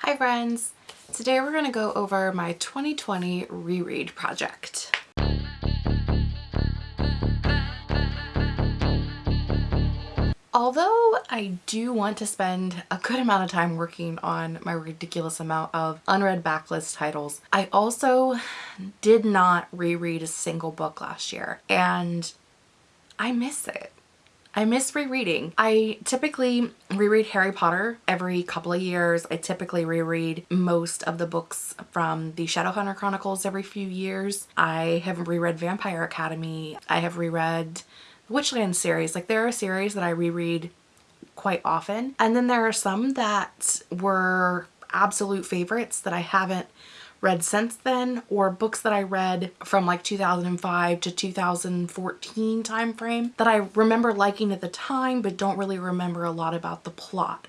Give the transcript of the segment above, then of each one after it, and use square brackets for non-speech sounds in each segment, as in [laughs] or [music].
Hi friends! Today we're going to go over my 2020 reread project. Although I do want to spend a good amount of time working on my ridiculous amount of unread backlist titles, I also did not reread a single book last year and I miss it. I miss rereading. I typically reread Harry Potter every couple of years. I typically reread most of the books from the Shadowhunter Chronicles every few years. I have reread Vampire Academy. I have reread the Witchland series. Like there are series that I reread quite often. And then there are some that were absolute favorites that I haven't read since then or books that I read from like 2005 to 2014 time frame that I remember liking at the time but don't really remember a lot about the plot.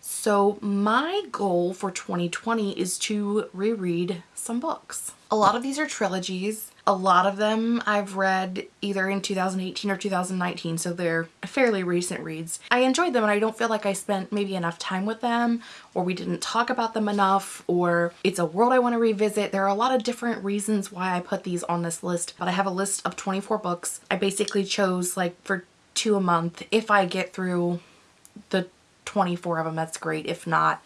So my goal for 2020 is to reread some books. A lot of these are trilogies a lot of them I've read either in 2018 or 2019, so they're fairly recent reads. I enjoyed them and I don't feel like I spent maybe enough time with them or we didn't talk about them enough or it's a world I want to revisit. There are a lot of different reasons why I put these on this list, but I have a list of 24 books. I basically chose like for two a month. If I get through the 24 of them, that's great. If not,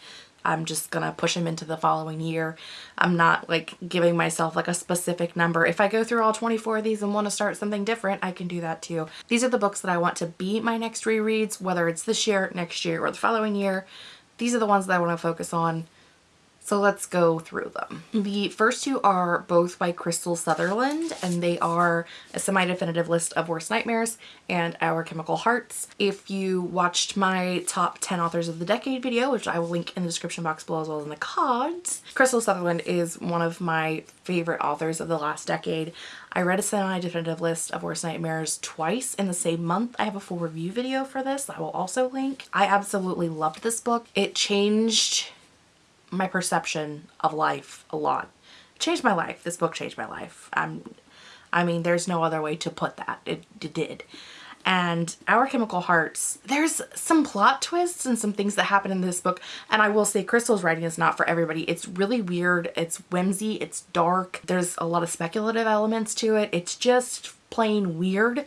I'm just gonna push them into the following year. I'm not like giving myself like a specific number. If I go through all 24 of these and want to start something different, I can do that too. These are the books that I want to be my next rereads, whether it's this year, next year, or the following year. These are the ones that I want to focus on so let's go through them. The first two are both by Krystal Sutherland and they are a semi-definitive list of worst nightmares and Our Chemical Hearts. If you watched my top 10 authors of the decade video, which I will link in the description box below as well as in the cards, Krystal Sutherland is one of my favorite authors of the last decade. I read a semi-definitive list of worst nightmares twice in the same month. I have a full review video for this I will also link. I absolutely loved this book. It changed my perception of life a lot. It changed my life. This book changed my life. I'm, I mean, there's no other way to put that. It, it did. And Our Chemical Hearts, there's some plot twists and some things that happen in this book. And I will say Krystal's writing is not for everybody. It's really weird. It's whimsy. It's dark. There's a lot of speculative elements to it. It's just plain weird,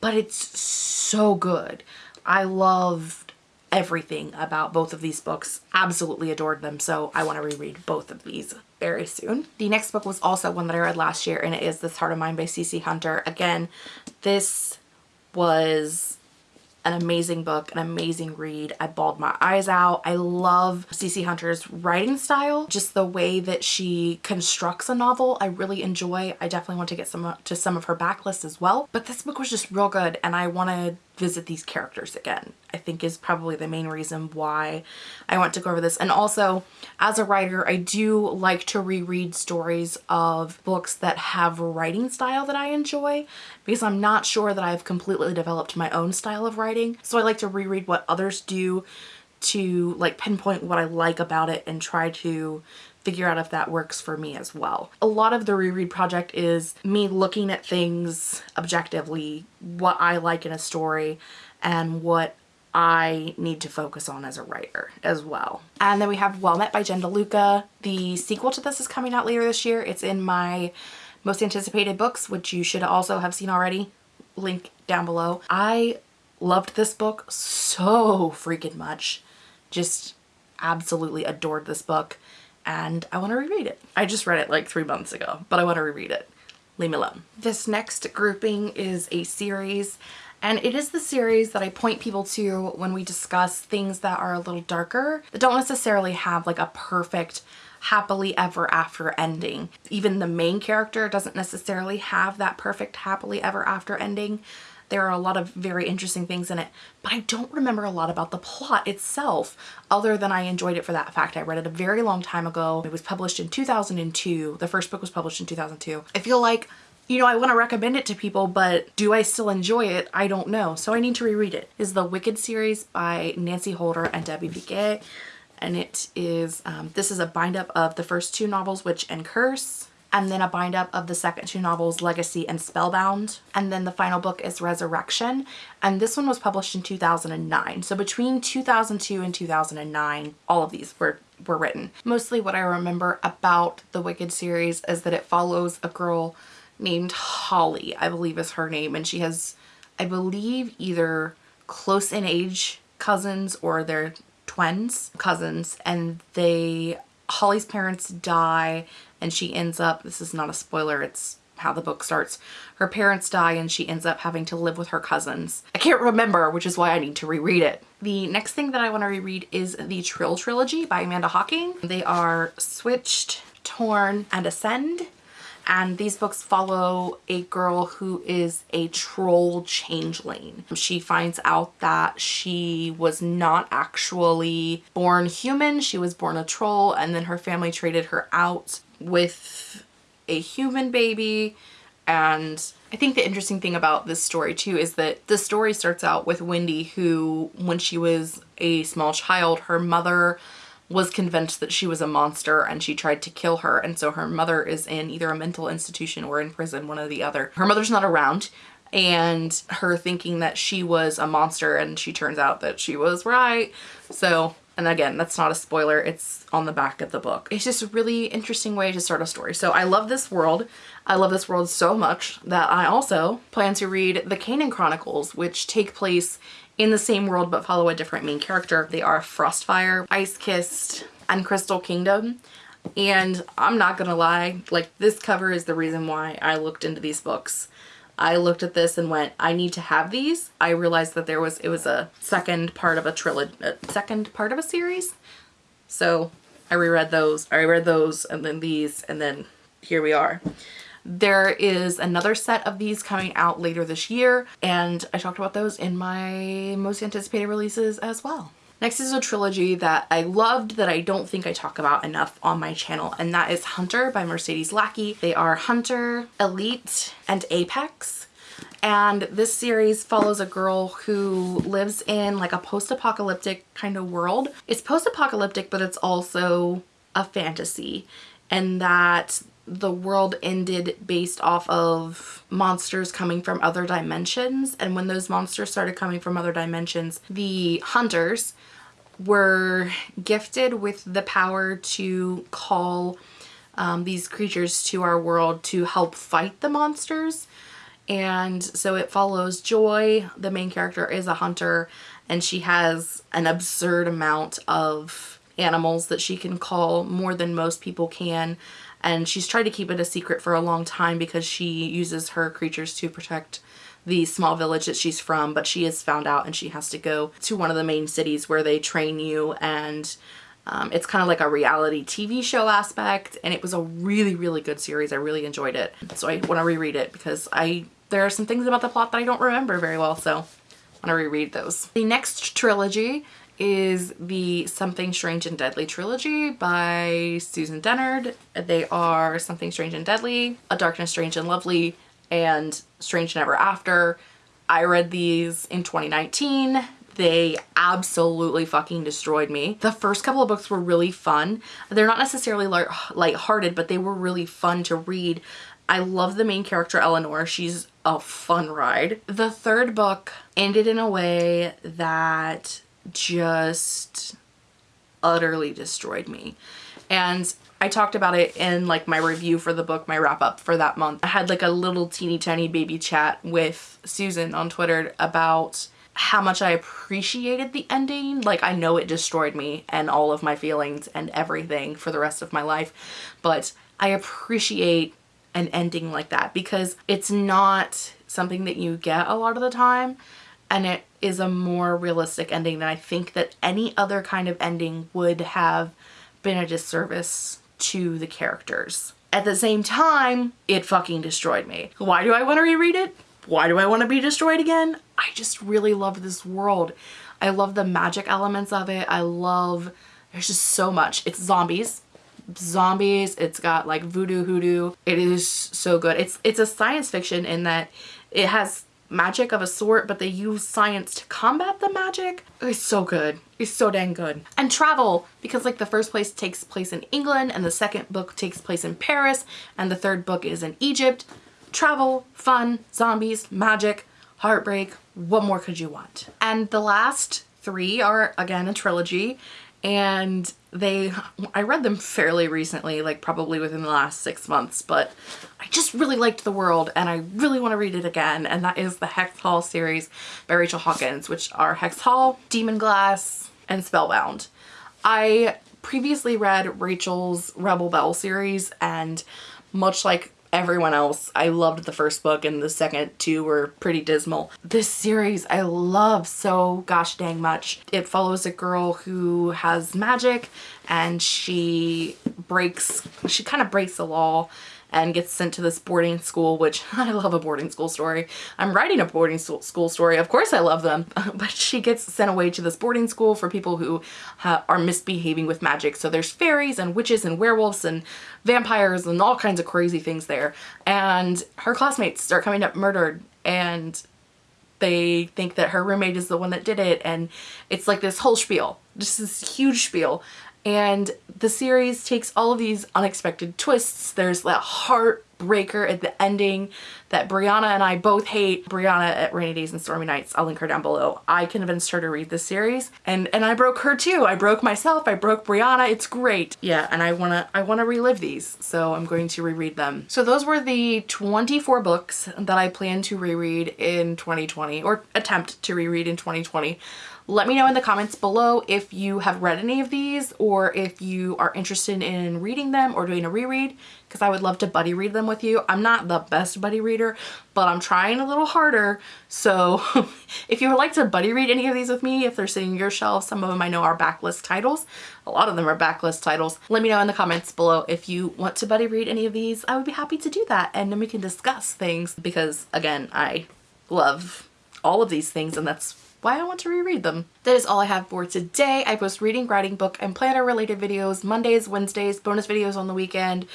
but it's so good. I love everything about both of these books. Absolutely adored them, so I want to reread both of these very soon. The next book was also one that I read last year, and it is This Heart of Mine by CC Hunter. Again, this was an amazing book, an amazing read. I bawled my eyes out. I love CC Hunter's writing style, just the way that she constructs a novel. I really enjoy. I definitely want to get some to some of her backlist as well. But this book was just real good and I wanted visit these characters again. I think is probably the main reason why I want to go over this. And also, as a writer, I do like to reread stories of books that have a writing style that I enjoy because I'm not sure that I've completely developed my own style of writing. So I like to reread what others do to like pinpoint what I like about it and try to figure out if that works for me as well. A lot of the reread project is me looking at things objectively, what I like in a story and what I need to focus on as a writer as well. And then we have Well Met by Jen DeLuca. The sequel to this is coming out later this year. It's in my most anticipated books, which you should also have seen already. Link down below. I loved this book so freaking much. Just absolutely adored this book and I want to reread it. I just read it like three months ago, but I want to reread it. Leave me alone. This next grouping is a series and it is the series that I point people to when we discuss things that are a little darker that don't necessarily have like a perfect happily ever after ending. Even the main character doesn't necessarily have that perfect happily ever after ending. There are a lot of very interesting things in it, but I don't remember a lot about the plot itself other than I enjoyed it for that fact. I read it a very long time ago. It was published in 2002. The first book was published in 2002. I feel like you know, I want to recommend it to people, but do I still enjoy it? I don't know. So I need to reread it. Is the Wicked series by Nancy Holder and Debbie Viguié. And it is, um, this is a bind up of the first two novels, Witch and Curse. And then a bind up of the second two novels, Legacy and Spellbound. And then the final book is Resurrection. And this one was published in 2009. So between 2002 and 2009, all of these were were written. Mostly what I remember about the Wicked series is that it follows a girl named Holly, I believe is her name. And she has, I believe, either close in age cousins or they're twins cousins and they Holly's parents die and she ends up, this is not a spoiler, it's how the book starts. Her parents die and she ends up having to live with her cousins. I can't remember, which is why I need to reread it. The next thing that I want to reread is the Trylle Trilogy by Amanda Hocking. They are Switched, Torn, and Ascend and these books follow a girl who is a troll changeling. She finds out that she was not actually born human, she was born a troll and then her family traded her out with a human baby and I think the interesting thing about this story too is that the story starts out with Wendy who when she was a small child her mother was convinced that she was a monster and she tried to kill her and so her mother is in either a mental institution or in prison one or the other. Her mother's not around and her thinking that she was a monster and she turns out that she was right. So and again, that's not a spoiler. It's on the back of the book. It's just a really interesting way to start a story. So I love this world. I love this world so much that I also plan to read the Kanin Chronicles, which take place in the same world but follow a different main character. They are Frostfire, Ice Kissed, and Crystal Kingdom. And I'm not gonna lie, like this cover is the reason why I looked into these books. I looked at this and went, I need to have these. I realized that there was, it was a second part of a trilogy, uh, second part of a series. So I reread those, I reread those and then these and then here we are. There is another set of these coming out later this year and I talked about those in my most anticipated releases as well. Next is a trilogy that I loved that I don't think I talk about enough on my channel and that is Hunter by Mercedes Lackey. They are Hunter, Elite, and Apex and this series follows a girl who lives in like a post-apocalyptic kind of world. It's post-apocalyptic but it's also a fantasy and that the world ended based off of monsters coming from other dimensions. And when those monsters started coming from other dimensions the hunters were gifted with the power to call um, these creatures to our world to help fight the monsters. And so it follows Joy the main character is a hunter and she has an absurd amount of animals that she can call more than most people can and she's tried to keep it a secret for a long time because she uses her creatures to protect the small village that she's from but she is found out and she has to go to one of the main cities where they train you. And um, it's kind of like a reality TV show aspect and it was a really really good series. I really enjoyed it. So I want to reread it because I there are some things about the plot that I don't remember very well so I want to reread those. The next trilogy is the Something Strange and Deadly trilogy by Susan Dennard. They are Something Strange and Deadly, A Darkness Strange and Lovely, and Strange and Ever After. I read these in 2019. They absolutely fucking destroyed me. The first couple of books were really fun. They're not necessarily light lighthearted, but they were really fun to read. I love the main character, Eleanor. She's a fun ride. The third book ended in a way that just utterly destroyed me. And I talked about it in like my review for the book, my wrap up for that month. I had like a little teeny tiny baby chat with Susan on Twitter about how much I appreciated the ending. Like I know it destroyed me and all of my feelings and everything for the rest of my life, but I appreciate an ending like that because it's not something that you get a lot of the time and it is a more realistic ending than I think that any other kind of ending would have been a disservice to the characters. At the same time, it fucking destroyed me. Why do I want to reread it? Why do I want to be destroyed again? I just really love this world. I love the magic elements of it. I love, there's just so much. It's zombies. Zombies. It's got like voodoo hoodoo. It is so good. It's it's a science fiction in that it has magic of a sort, but they use science to combat the magic. It's so good. It's so dang good. And travel, because like the first place takes place in England and the second book takes place in Paris and the third book is in Egypt. Travel, fun, zombies, magic, heartbreak, what more could you want? And the last three are again a trilogy and they I read them fairly recently like probably within the last six months but I just really liked the world and I really want to read it again and that is the Hex Hall series by Rachel Hawkins which are Hex Hall, Demonglass, and Spellbound. I previously read Rachel's Rebel Belle series and much like everyone else. I loved the first book and the second two were pretty dismal. This series I love so gosh dang much. It follows a girl who has magic and she breaks, she kind of breaks the law and gets sent to this boarding school, which [laughs] I love a boarding school story. I'm writing a boarding school story. Of course I love them. [laughs] But she gets sent away to this boarding school for people who are misbehaving with magic. So there's fairies and witches and werewolves and vampires and all kinds of crazy things there. And her classmates start coming up murdered and they think that her roommate is the one that did it and it's like this whole spiel just this huge spiel and the series takes all of these unexpected twists. There's that heartbreaker at the ending that Brianna and I both hate. Brianna at Rainy Days and Stormy Nights, I'll link her down below. I convinced her to read this series and, and I broke her too. I broke myself, I broke Brianna, it's great. Yeah, and I wanna, I wanna relive these, so I'm going to reread them. So those were the 24 books that I plan to reread in 2020 or attempt to reread in 2020. Let me know in the comments below if you have read any of these or if you are interested in reading them or doing a reread because I would love to buddy read them with you. I'm not the best buddy reader, but I'm trying a little harder. So [laughs] if you would like to buddy read any of these with me, if they're sitting on your shelf, some of them I know are backlist titles. A lot of them are backlist titles. Let me know in the comments below if you want to buddy read any of these. I would be happy to do that and then we can discuss things because again, I love all of these things and that's why I want to reread them. That is all I have for today. I post reading, writing, book, and planner related videos Mondays, Wednesdays, bonus videos on the weekend.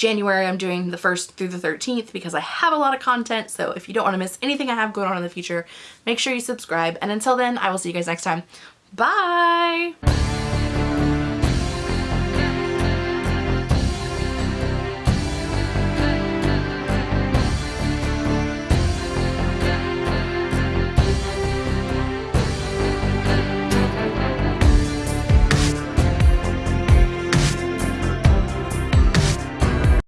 January I'm doing the 1st through the 13th because I have a lot of content so if you don't want to miss anything I have going on in the future make sure you subscribe and until then I will see you guys next time. Bye!